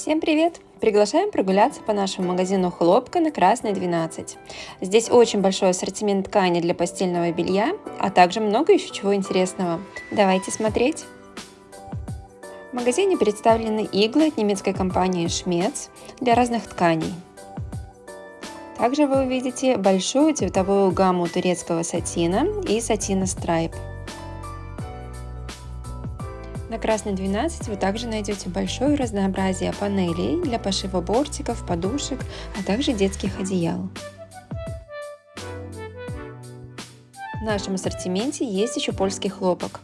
Всем привет! Приглашаем прогуляться по нашему магазину Хлопка на Красной 12. Здесь очень большой ассортимент ткани для постельного белья, а также много еще чего интересного. Давайте смотреть! В магазине представлены иглы от немецкой компании Schmetz для разных тканей. Также вы увидите большую цветовую гамму турецкого сатина и сатина Stripe. На красной 12 вы также найдете большое разнообразие панелей для пошива бортиков, подушек, а также детских одеял. В нашем ассортименте есть еще польский хлопок.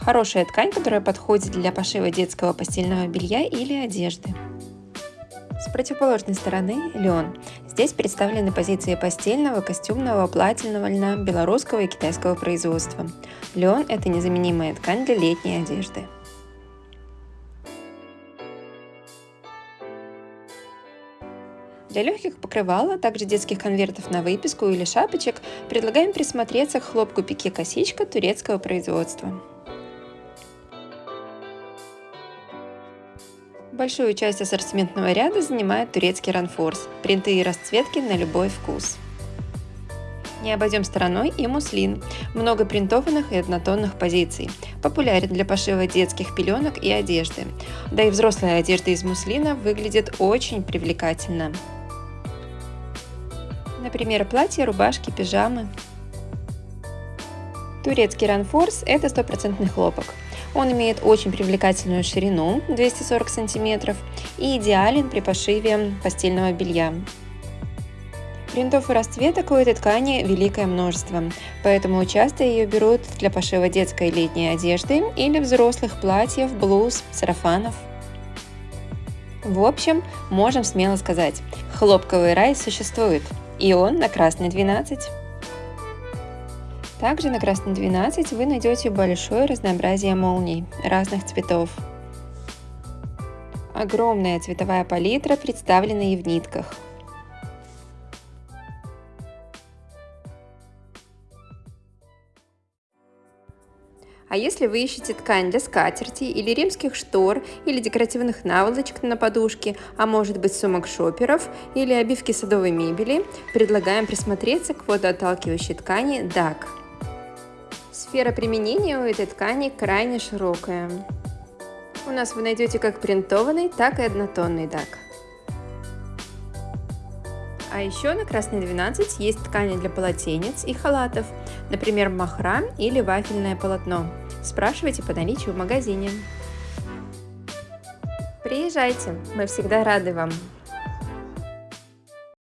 Хорошая ткань, которая подходит для пошива детского постельного белья или одежды. С противоположной стороны лен. Здесь представлены позиции постельного, костюмного, плательного льна, белорусского и китайского производства. Лен – это незаменимая ткань для летней одежды. Для легких покрывал, а также детских конвертов на выписку или шапочек предлагаем присмотреться к хлопку пике косичка турецкого производства. Большую часть ассортиментного ряда занимает турецкий ранфорс, принты и расцветки на любой вкус. Не обойдем стороной и муслин, много принтованных и однотонных позиций, популярен для пошива детских пеленок и одежды, да и взрослая одежда из муслина выглядит очень привлекательно. Например, платья, рубашки, пижамы. Турецкий ранфорс – это стопроцентный хлопок. Он имеет очень привлекательную ширину 240 см и идеален при пошиве постельного белья. Принтов и расцветок у этой ткани великое множество, поэтому часто ее берут для пошива детской летней одежды или взрослых платьев, блуз, сарафанов. В общем, можем смело сказать, хлопковый рай существует – и он на красной 12. Также на красной 12 вы найдете большое разнообразие молний разных цветов. Огромная цветовая палитра представлена и в нитках – А если вы ищете ткань для скатерти или римских штор, или декоративных наволочек на подушке, а может быть сумок шоперов или обивки садовой мебели, предлагаем присмотреться к водоотталкивающей ткани DAC. Сфера применения у этой ткани крайне широкая. У нас вы найдете как принтованный, так и однотонный DAC. А еще на красной 12 есть ткани для полотенец и халатов, например, махра или вафельное полотно. Спрашивайте по наличию в магазине. Приезжайте, мы всегда рады вам.